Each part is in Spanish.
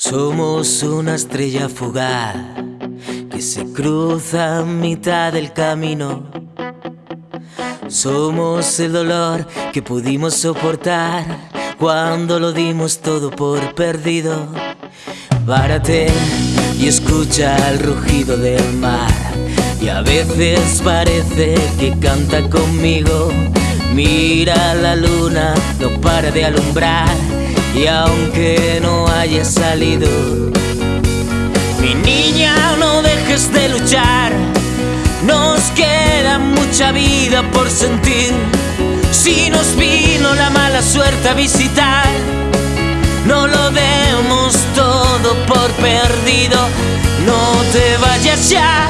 Somos una estrella fugaz que se cruza a mitad del camino. Somos el dolor que pudimos soportar cuando lo dimos todo por perdido. Párate y escucha el rugido del mar. Y a veces parece que canta conmigo. Mira la luna, no para de alumbrar y aunque no haya salido, mi niña, no dejes de luchar. Nos queda mucha vida por sentir. Si nos vino la mala suerte a visitar, no lo demos todo por perdido. No te vayas ya,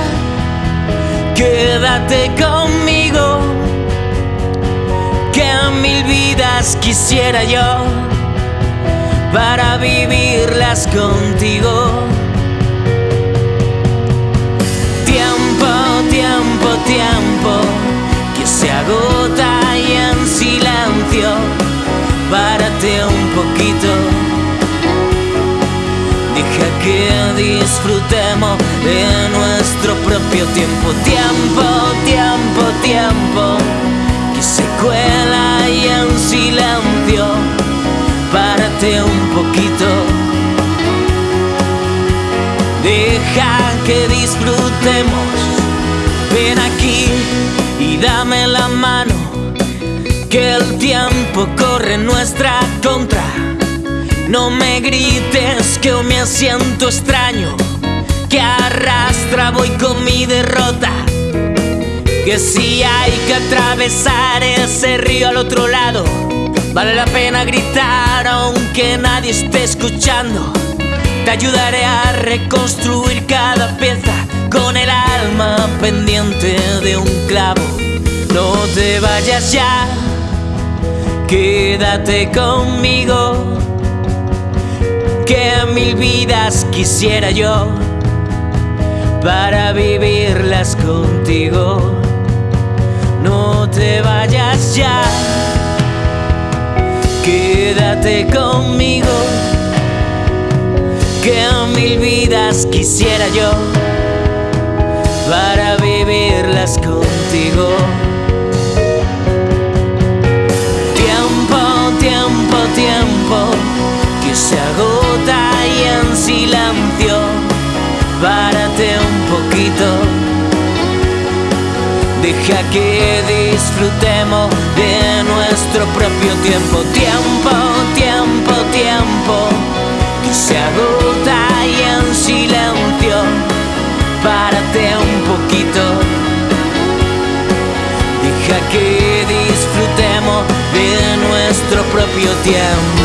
quédate conmigo. Que a mil vidas quisiera yo para vivirlas contigo. Tiempo, tiempo, tiempo que se agota y en silencio, párate un poquito. Deja que disfrutemos de nuestro propio tiempo, tiempo, tiempo, Deja que disfrutemos. Ven aquí y dame la mano. Que el tiempo corre en nuestra contra. No me grites que me siento extraño. Que arrastra voy con mi derrota. Que si hay que atravesar ese río al otro lado Vale la pena gritar aunque nadie esté escuchando. Te ayudaré a reconstruir cada pieza con el alma pendiente de un clavo. No te vayas ya, quédate conmigo. Que mil vidas quisiera yo para vivirlas contigo. No te vayas ya quédate conmigo, que mil vidas quisiera yo para vivirlas contigo. Tiempo, tiempo, tiempo, que se agota y en silencio, párate un poquito Deja que disfrutemos de nuestro propio tiempo, tiempo, tiempo, tiempo, que se agota y en silencio, párate un poquito. Deja que disfrutemos de nuestro propio tiempo.